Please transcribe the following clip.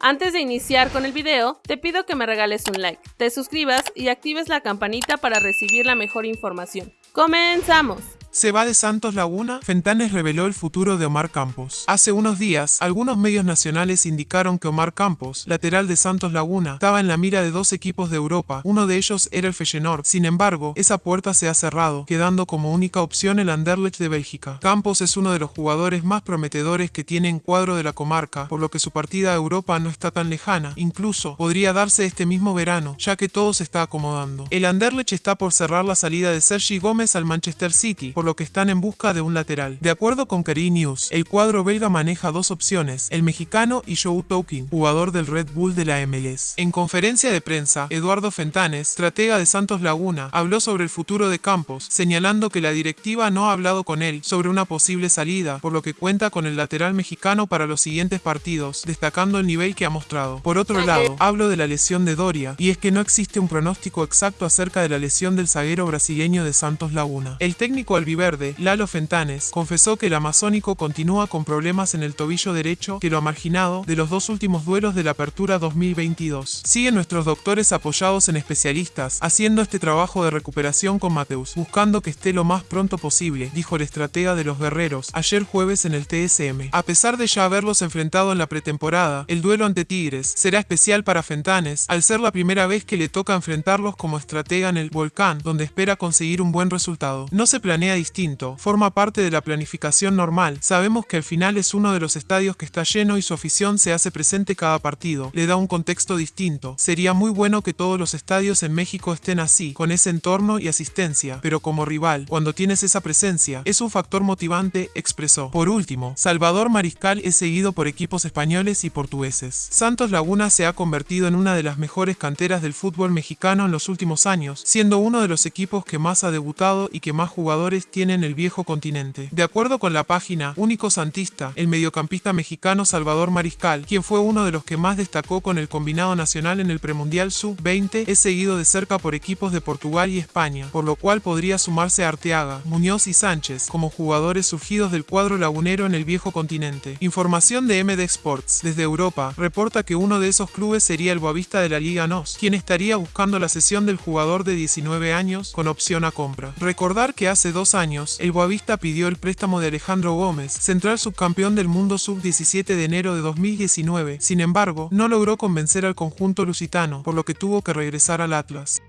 Antes de iniciar con el video, te pido que me regales un like, te suscribas y actives la campanita para recibir la mejor información. ¡Comenzamos! Se va de Santos Laguna, Fentanes reveló el futuro de Omar Campos. Hace unos días, algunos medios nacionales indicaron que Omar Campos, lateral de Santos Laguna, estaba en la mira de dos equipos de Europa, uno de ellos era el Feyenoord. Sin embargo, esa puerta se ha cerrado, quedando como única opción el Anderlecht de Bélgica. Campos es uno de los jugadores más prometedores que tiene en cuadro de la comarca, por lo que su partida a Europa no está tan lejana, incluso podría darse este mismo verano, ya que todo se está acomodando. El Anderlecht está por cerrar la salida de Sergi Gómez al Manchester City, lo que están en busca de un lateral. De acuerdo con Kerry News, el cuadro belga maneja dos opciones, el mexicano y Joe Tokin, jugador del Red Bull de la MLS. En conferencia de prensa, Eduardo Fentanes, estratega de Santos Laguna, habló sobre el futuro de Campos, señalando que la directiva no ha hablado con él sobre una posible salida, por lo que cuenta con el lateral mexicano para los siguientes partidos, destacando el nivel que ha mostrado. Por otro lado, hablo de la lesión de Doria, y es que no existe un pronóstico exacto acerca de la lesión del zaguero brasileño de Santos Laguna. El técnico albiverde, Lalo Fentanes, confesó que el amazónico continúa con problemas en el tobillo derecho que lo ha marginado de los dos últimos duelos de la apertura 2022. Siguen nuestros doctores apoyados en especialistas, haciendo este trabajo de recuperación con Mateus, buscando que esté lo más pronto posible, dijo el estratega de los guerreros, ayer jueves en el TSM. A pesar de ya haberlos enfrentado en la pretemporada, el duelo ante Tigres será especial para Fentanes, al ser la primera vez que le toca enfrentarlos como estratega en el Volcán, donde espera conseguir un buen resultado. No se planea distinto, forma parte de la planificación normal. Sabemos que al final es uno de los estadios que está lleno y su afición se hace presente cada partido. Le da un contexto distinto. Sería muy bueno que todos los estadios en México estén así, con ese entorno y asistencia, pero como rival, cuando tienes esa presencia, es un factor motivante, expresó. Por último, Salvador Mariscal es seguido por equipos españoles y portugueses. Santos Laguna se ha convertido en una de las mejores canteras del fútbol mexicano en los últimos años, siendo uno de los equipos que más ha debutado y que más jugadores tiene en el viejo continente. De acuerdo con la página Único Santista, el mediocampista mexicano Salvador Mariscal, quien fue uno de los que más destacó con el combinado nacional en el premundial sub-20, es seguido de cerca por equipos de Portugal y España, por lo cual podría sumarse a Arteaga, Muñoz y Sánchez como jugadores surgidos del cuadro lagunero en el viejo continente. Información de MD Sports, desde Europa, reporta que uno de esos clubes sería el Boavista de la Liga NOS, quien estaría buscando la cesión del jugador de 19 años con opción a compra. Recordar que hace dos años, el Boavista pidió el préstamo de Alejandro Gómez, central subcampeón del mundo sub-17 de enero de 2019. Sin embargo, no logró convencer al conjunto lusitano, por lo que tuvo que regresar al Atlas.